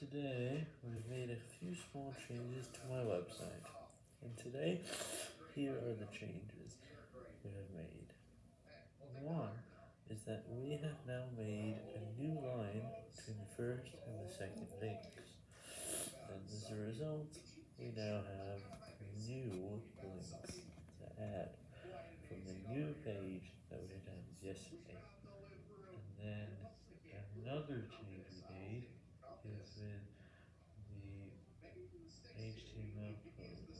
Today, we've made a few small changes to my website, and today, here are the changes we have made. One is that we have now made a new line between the first and the second links, and as a result, we now have new links to add from the new page that we had yesterday. And then another change we made is in the HTML code